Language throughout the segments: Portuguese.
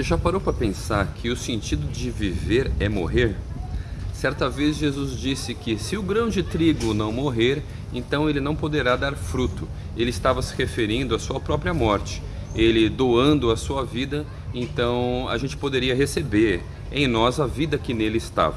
Você já parou para pensar que o sentido de viver é morrer? Certa vez Jesus disse que se o grão de trigo não morrer, então ele não poderá dar fruto. Ele estava se referindo à sua própria morte. Ele doando a sua vida, então a gente poderia receber em nós a vida que nele estava.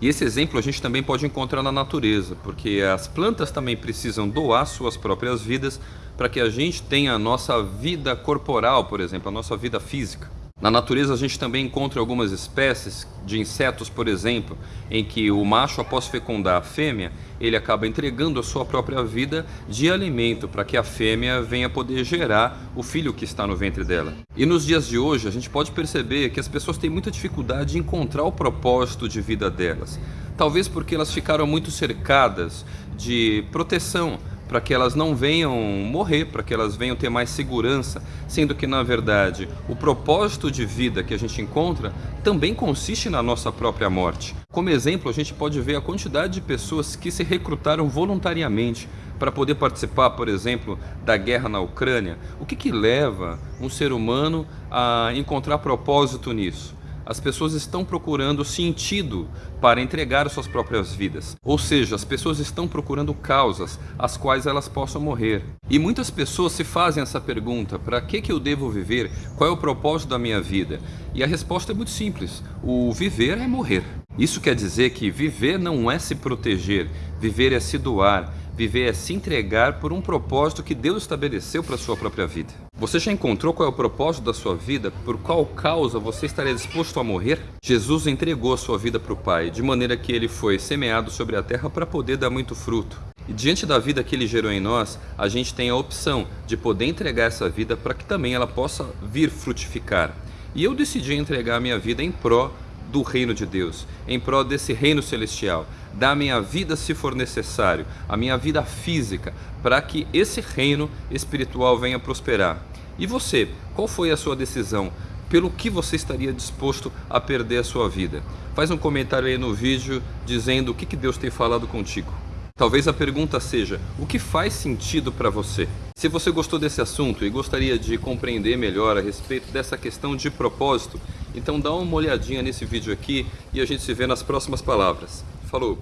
E esse exemplo a gente também pode encontrar na natureza, porque as plantas também precisam doar suas próprias vidas para que a gente tenha a nossa vida corporal, por exemplo, a nossa vida física. Na natureza a gente também encontra algumas espécies de insetos, por exemplo, em que o macho após fecundar a fêmea, ele acaba entregando a sua própria vida de alimento para que a fêmea venha poder gerar o filho que está no ventre dela. E nos dias de hoje a gente pode perceber que as pessoas têm muita dificuldade de encontrar o propósito de vida delas. Talvez porque elas ficaram muito cercadas de proteção, para que elas não venham morrer, para que elas venham ter mais segurança, sendo que na verdade o propósito de vida que a gente encontra também consiste na nossa própria morte. Como exemplo, a gente pode ver a quantidade de pessoas que se recrutaram voluntariamente para poder participar, por exemplo, da guerra na Ucrânia. O que, que leva um ser humano a encontrar propósito nisso? As pessoas estão procurando sentido para entregar suas próprias vidas. Ou seja, as pessoas estão procurando causas às quais elas possam morrer. E muitas pessoas se fazem essa pergunta: para que, que eu devo viver? Qual é o propósito da minha vida? E a resposta é muito simples: o viver é morrer. Isso quer dizer que viver não é se proteger, viver é se doar, Viver é se entregar por um propósito que Deus estabeleceu para a sua própria vida. Você já encontrou qual é o propósito da sua vida? Por qual causa você estaria disposto a morrer? Jesus entregou a sua vida para o Pai, de maneira que ele foi semeado sobre a terra para poder dar muito fruto. E diante da vida que ele gerou em nós, a gente tem a opção de poder entregar essa vida para que também ela possa vir frutificar. E eu decidi entregar a minha vida em pró do reino de Deus, em prol desse reino celestial, da minha vida se for necessário, a minha vida física, para que esse reino espiritual venha prosperar. E você, qual foi a sua decisão? Pelo que você estaria disposto a perder a sua vida? Faz um comentário aí no vídeo dizendo o que Deus tem falado contigo. Talvez a pergunta seja: o que faz sentido para você? Se você gostou desse assunto e gostaria de compreender melhor a respeito dessa questão de propósito, então dá uma olhadinha nesse vídeo aqui e a gente se vê nas próximas palavras. Falou!